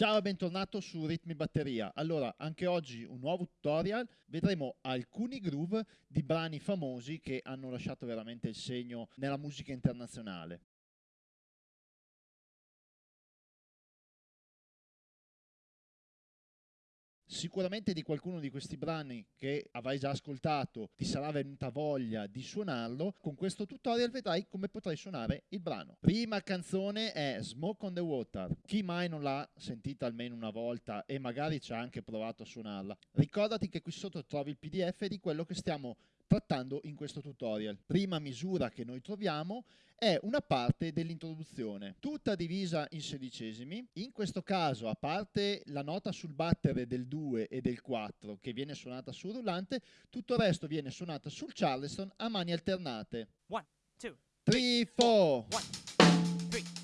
Ciao e bentornato su Ritmi Batteria. Allora, anche oggi un nuovo tutorial. Vedremo alcuni groove di brani famosi che hanno lasciato veramente il segno nella musica internazionale. Sicuramente di qualcuno di questi brani che avrai già ascoltato ti sarà venuta voglia di suonarlo. Con questo tutorial vedrai come potrai suonare il brano. Prima canzone è Smoke on the Water. Chi mai non l'ha sentita almeno una volta e magari ci ha anche provato a suonarla? Ricordati che qui sotto trovi il pdf di quello che stiamo trattando in questo tutorial. Prima misura che noi troviamo è una parte dell'introduzione, tutta divisa in sedicesimi. In questo caso, a parte la nota sul battere del 2 e del 4 che viene suonata sul rullante, tutto il resto viene suonato sul charleston a mani alternate. 1, 2, 3, 4.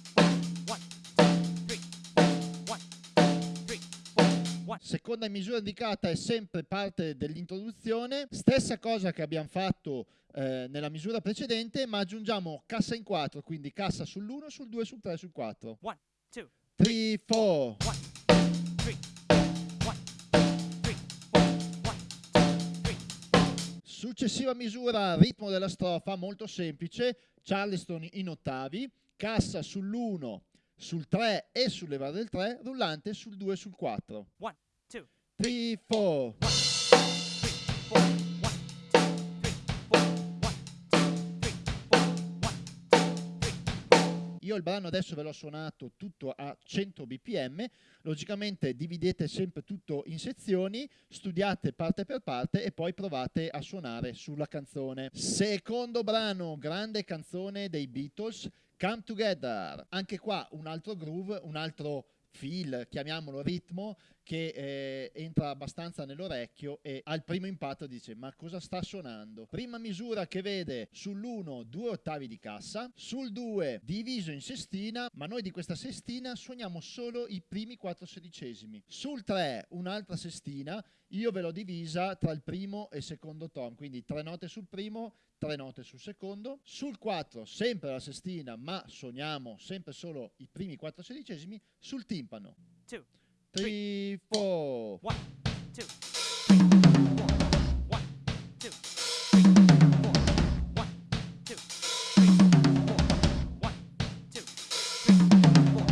Seconda misura indicata è sempre parte dell'introduzione, stessa cosa che abbiamo fatto eh, nella misura precedente, ma aggiungiamo cassa in 4, quindi cassa sull'1, sul 2, sul 3, sul 4. 1, 2, 3, 4. Successiva misura, ritmo della strofa, molto semplice, Charleston in ottavi, cassa sull'1, sul 3 e sul levare del 3, rullante sul 2 e sul 4. 1, 2, 3, 4. Io il brano adesso ve l'ho suonato tutto a 100 bpm, logicamente dividete sempre tutto in sezioni, studiate parte per parte e poi provate a suonare sulla canzone. Secondo brano, grande canzone dei Beatles, Come Together. Anche qua un altro groove, un altro feel, chiamiamolo ritmo, che eh, entra abbastanza nell'orecchio e al primo impatto dice ma cosa sta suonando? Prima misura che vede sull'1 due ottavi di cassa, sul 2 diviso in sestina, ma noi di questa sestina suoniamo solo i primi 4 sedicesimi. Sul 3 un'altra sestina, io ve l'ho divisa tra il primo e il secondo tom, quindi tre note sul primo, tre note sul secondo. Sul 4 sempre la sestina, ma suoniamo sempre solo i primi 4 sedicesimi. Sul timpano. 2 three, four. One, two, three, four. One, two, three, four. One, two, three, four. One, two, three, four.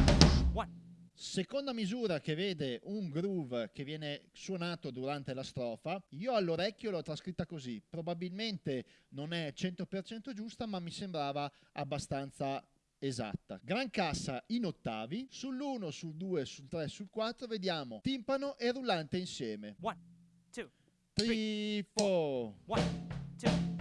One. Seconda misura che vede un groove che viene suonato durante la strofa, io all'orecchio l'ho trascritta così, probabilmente non è 100% giusta ma mi sembrava abbastanza esatta. Gran cassa in ottavi, sull'1, sul 2, sul 3, sul 4 vediamo timpano e rullante insieme. 1, 2, 3, 4. 1, 2, 3.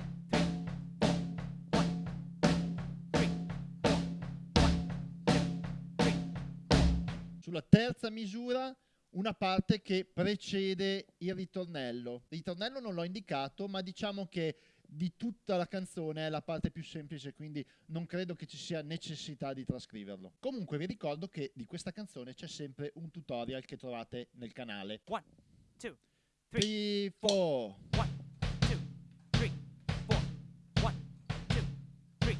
Sulla terza misura una parte che precede il ritornello. Il ritornello non l'ho indicato, ma diciamo che di tutta la canzone è la parte più semplice, quindi non credo che ci sia necessità di trascriverlo. Comunque vi ricordo che di questa canzone c'è sempre un tutorial che trovate nel canale. 1, 2, 3, 4. 1, 2, 3, 4. 1, 2, 3,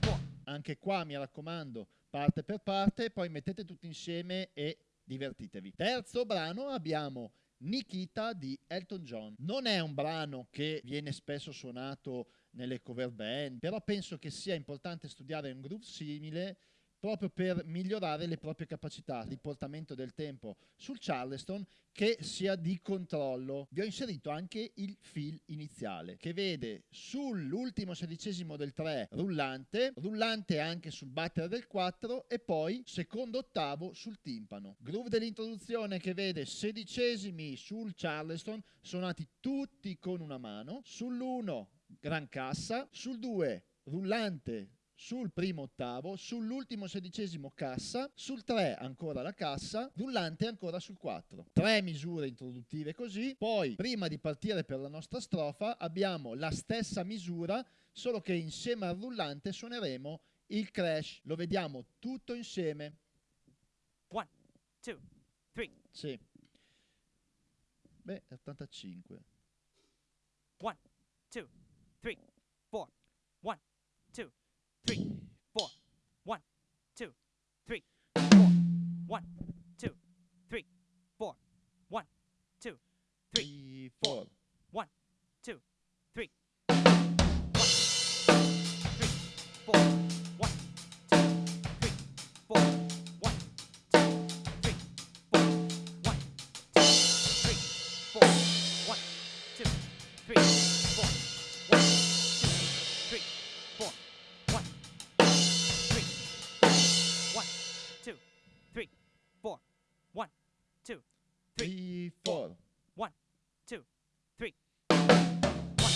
4. Anche qua mi raccomando, parte per parte, poi mettete tutti insieme e divertitevi. Terzo brano abbiamo Nikita di Elton John. Non è un brano che viene spesso suonato nelle cover band, però penso che sia importante studiare un groove simile proprio per migliorare le proprie capacità di portamento del tempo sul Charleston che sia di controllo. Vi ho inserito anche il fill iniziale che vede sull'ultimo sedicesimo del 3 rullante, rullante anche sul battere del 4 e poi secondo ottavo sul timpano. Groove dell'introduzione che vede sedicesimi sul Charleston suonati tutti con una mano, sull'1 gran cassa, sul 2 rullante sul primo ottavo, sull'ultimo sedicesimo cassa, sul 3 ancora la cassa, rullante ancora sul 4. Tre misure introduttive così, poi prima di partire per la nostra strofa abbiamo la stessa misura, solo che insieme al rullante suoneremo il crash. Lo vediamo tutto insieme. 1, 2, 3. Sì. Beh, 85. 1, 2, 3, 4. 1, 2, three, One, two, three, four. One, two, three, four. One, two, three, four. One, two, three, Three, four. one, two, three. One,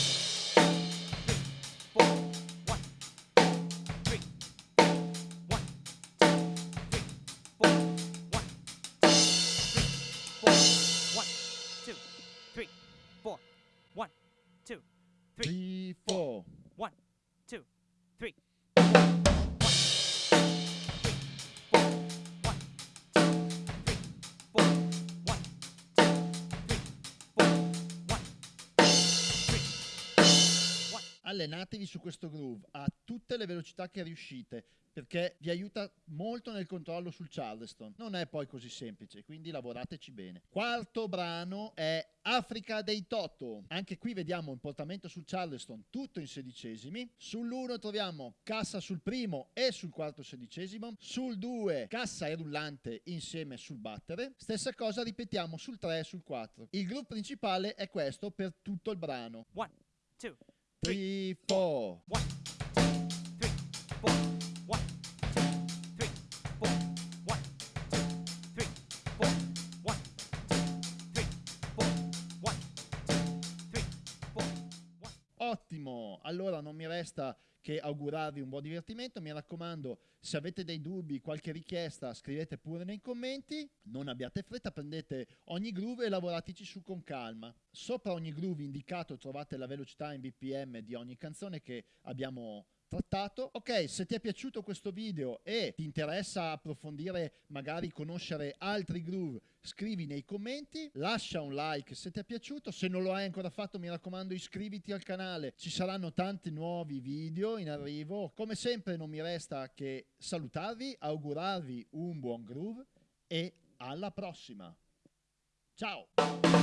three, four. allenatevi su questo groove a tutte le velocità che riuscite perché vi aiuta molto nel controllo sul Charleston. Non è poi così semplice, quindi lavorateci bene. Quarto brano è Africa dei Toto. Anche qui vediamo il portamento sul Charleston tutto in sedicesimi. Sull'1 troviamo cassa sul primo e sul quarto sedicesimo. Sul 2 cassa e rullante insieme sul battere. Stessa cosa ripetiamo sul 3 e sul 4. Il groove principale è questo per tutto il brano. 1, 2, three, four. One, three, four. One, two, three, four. One, two, three, four. One, two, three, four. One, two, three, four. Ottimo! Allora non mi resta che augurarvi un buon divertimento, mi raccomando se avete dei dubbi, qualche richiesta scrivete pure nei commenti, non abbiate fretta, prendete ogni groove e lavorateci su con calma. Sopra ogni groove indicato trovate la velocità in bpm di ogni canzone che abbiamo trattato. Ok, se ti è piaciuto questo video e ti interessa approfondire, magari conoscere altri groove, scrivi nei commenti, lascia un like se ti è piaciuto, se non lo hai ancora fatto mi raccomando iscriviti al canale, ci saranno tanti nuovi video in arrivo. Come sempre non mi resta che salutarvi, augurarvi un buon groove e alla prossima. Ciao!